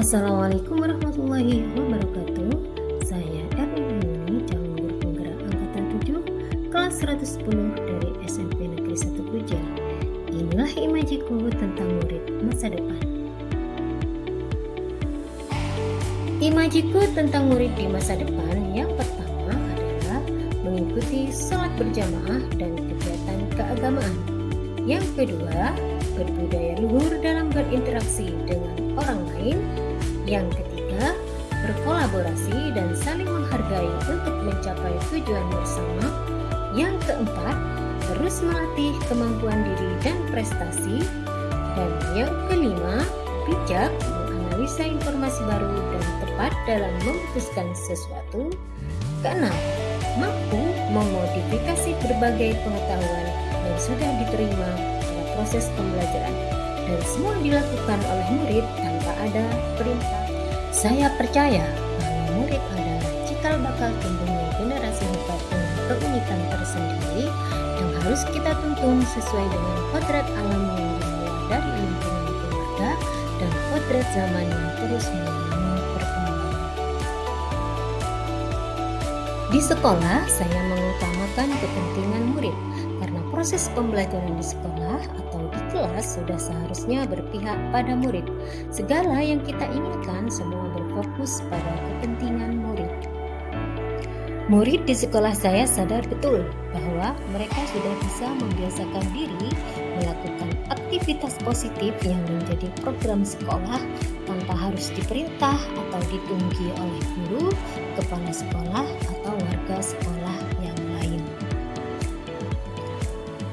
Assalamualaikum warahmatullahi wabarakatuh. Saya Erwin Yuni calon guru penggerak angkatan 7 kelas 110 dari SMP Negeri 1 Puja. Inilah imajiku tentang murid masa depan. Imajiku tentang murid di masa depan yang pertama adalah mengikuti sholat berjamaah dan kegiatan keagamaan. Yang kedua, berbudaya luhur dalam berinteraksi dengan orang lain yang ketiga, berkolaborasi dan saling menghargai untuk mencapai tujuan bersama. Yang keempat, terus melatih kemampuan diri dan prestasi. Dan yang kelima, bijak menganalisa informasi baru dan tepat dalam memutuskan sesuatu. Keenam, mampu memodifikasi berbagai pengetahuan yang sudah diterima pada proses pembelajaran dan semua dilakukan oleh murid tanpa ada perintah saya percaya bahwa murid adalah cikal bakal tumbuhnya generasi hebat dengan keunikan tersendiri yang harus kita tuntun sesuai dengan kodrat alam yang dimulai dari lingkungan keluarga dan kodrat zaman yang terus mengalami perkembangan. Di sekolah, saya mengutamakan kepentingan proses pembelajaran di sekolah atau di kelas sudah seharusnya berpihak pada murid. Segala yang kita inginkan semua berfokus pada kepentingan murid. Murid di sekolah saya sadar betul bahwa mereka sudah bisa membiasakan diri melakukan aktivitas positif yang menjadi program sekolah tanpa harus diperintah atau ditunggi oleh guru, kepala sekolah, atau warga sekolah yang.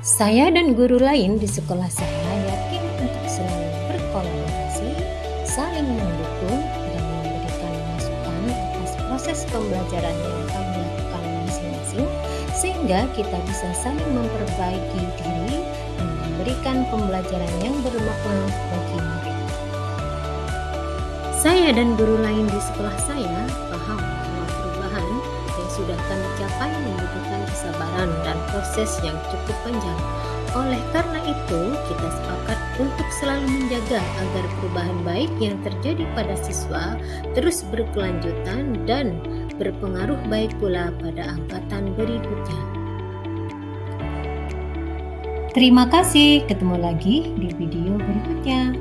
Saya dan guru lain di sekolah saya yakin untuk selalu berkolaborasi, saling mendukung, dan memberikan masukan atas proses pembelajaran yang kami lakukan masing-masing, sehingga kita bisa saling memperbaiki diri dan memberikan pembelajaran yang bermakna bagi murid. Saya dan guru lain di sekolah saya paham capai membutuhkan kesabaran dan proses yang cukup panjang. Oleh karena itu, kita sepakat untuk selalu menjaga agar perubahan baik yang terjadi pada siswa terus berkelanjutan dan berpengaruh baik pula pada angkatan berikutnya. Terima kasih, ketemu lagi di video berikutnya.